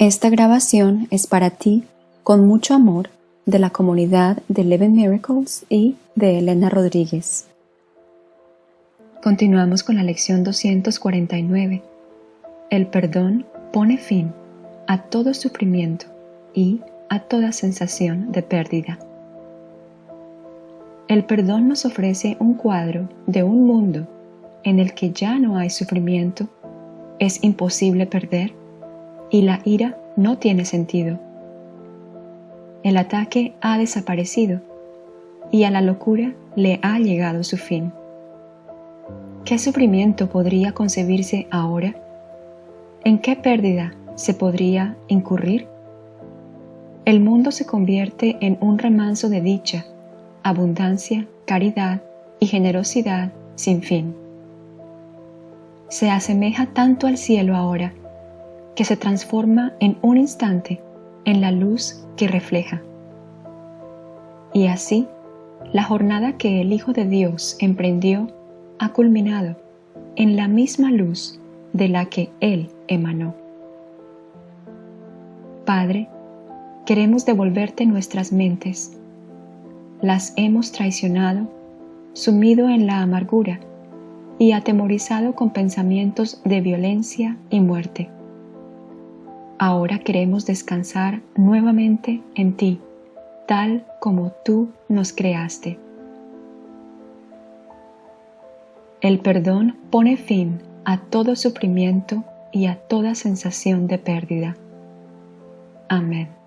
Esta grabación es para ti, con mucho amor, de la comunidad de Eleven Miracles y de Elena Rodríguez. Continuamos con la lección 249. El perdón pone fin a todo sufrimiento y a toda sensación de pérdida. El perdón nos ofrece un cuadro de un mundo en el que ya no hay sufrimiento, es imposible perder y la ira no tiene sentido. El ataque ha desaparecido y a la locura le ha llegado su fin. ¿Qué sufrimiento podría concebirse ahora? ¿En qué pérdida se podría incurrir? El mundo se convierte en un remanso de dicha, abundancia, caridad y generosidad sin fin. Se asemeja tanto al cielo ahora que se transforma en un instante en la luz que refleja. Y así, la jornada que el Hijo de Dios emprendió ha culminado en la misma luz de la que Él emanó. Padre, queremos devolverte nuestras mentes. Las hemos traicionado, sumido en la amargura y atemorizado con pensamientos de violencia y muerte ahora queremos descansar nuevamente en ti, tal como tú nos creaste. El perdón pone fin a todo sufrimiento y a toda sensación de pérdida. Amén.